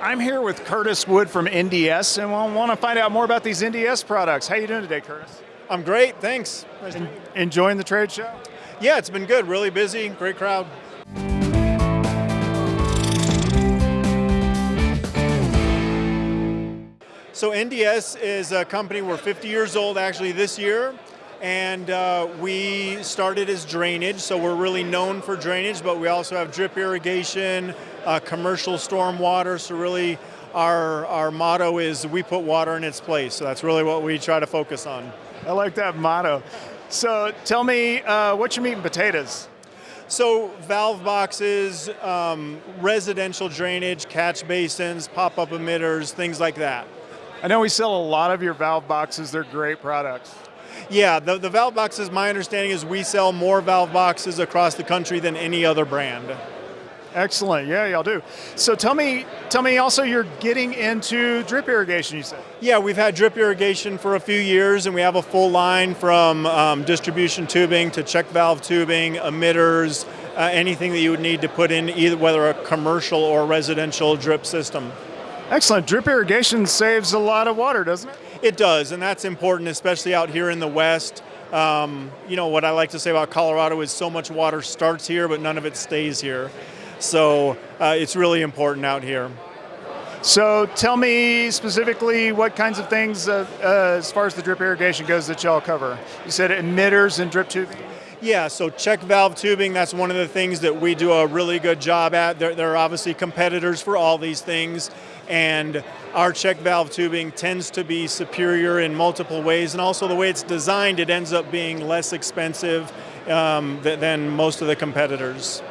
I'm here with Curtis Wood from NDS, and I want to find out more about these NDS products. How are you doing today, Curtis? I'm great, thanks. Nice En- enjoying the trade show? Yeah, it's been good, really busy, great crowd. So NDS is a company, we're 50 years old actually this year, and uh, we started as drainage, so we're really known for drainage, but we also have drip irrigation, uh, commercial storm water, so really our, our motto is we put water in its place, so that's really what we try to focus on. I like that motto. So tell me, uh, what's your meat and potatoes? So valve boxes, um, residential drainage, catch basins, pop-up emitters, things like that. I know we sell a lot of your valve boxes. They're great products. Yeah, the, the valve boxes, my understanding is we sell more valve boxes across the country than any other brand. Excellent. Yeah, y'all do. So tell me, tell me also, you're getting into drip irrigation. You said. Yeah, we've had drip irrigation for a few years, and we have a full line from um, distribution tubing to check valve tubing, emitters, uh, anything that you would need to put in either whether a commercial or residential drip system. Excellent. Drip irrigation saves a lot of water, doesn't it? It does, and that's important, especially out here in the West. Um, you know, what I like to say about Colorado is so much water starts here, but none of it stays here. So uh, it's really important out here. So tell me specifically what kinds of things, uh, uh, as far as the drip irrigation goes, that y'all cover. You said emitters and drip tubing? Yeah, so check valve tubing, that's one of the things that we do a really good job at. There, there, are obviously competitors for all these things, and our check valve tubing tends to be superior in multiple ways, and also the way it's designed, it ends up being less expensive um, th than most of the competitors.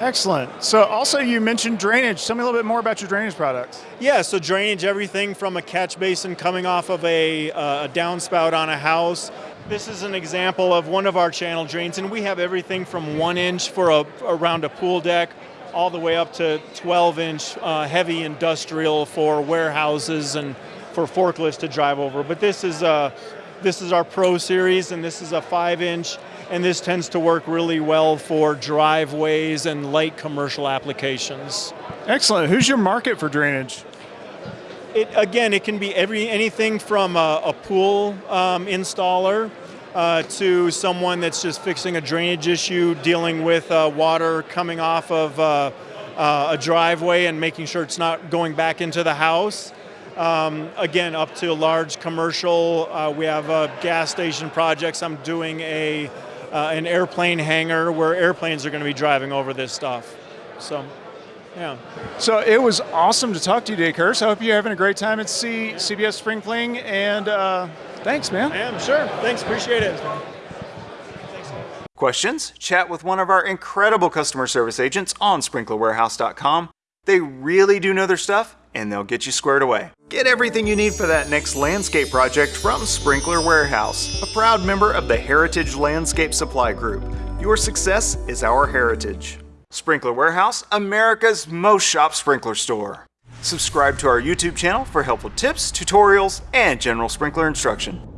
Excellent. So also you mentioned drainage. Tell me a little bit more about your drainage products. Yeah, so drainage, everything from a catch basin coming off of a, uh, a downspout on a house. This is an example of one of our channel drains, and we have everything from one inch for a, around a pool deck, all the way up to 12 inch uh, heavy industrial for warehouses and for forklifts to drive over. But this is, uh, this is our Pro Series, and this is a five inch and this tends to work really well for driveways and light commercial applications. Excellent. Who's your market for drainage? It, again, it can be every anything from a, a pool um, installer uh, to someone that's just fixing a drainage issue, dealing with uh, water coming off of uh, uh a driveway and making sure it's not going back into the house. Um, again, up to large commercial. Uh, we have uh, gas station projects. I'm doing a an airplane hangar where airplanes are going to be driving over this stuff. So, yeah. So it was awesome to talk to you today, Curtis. I hope you're having a great time at C- CBS Spring Fling, and uh, thanks, man. I am, sure. Thanks, appreciate it. Questions? Chat with one of our incredible customer service agents on sprinklerwarehouse.com. They really do know their stuff and they'll get you squared away. Get everything you need for that next landscape project from Sprinkler Warehouse, a proud member of the Heritage Landscape Supply Group. Your success is our heritage. Sprinkler Warehouse, America's most shop sprinkler store. Subscribe to our YouTube channel for helpful tips, tutorials, and general sprinkler instruction.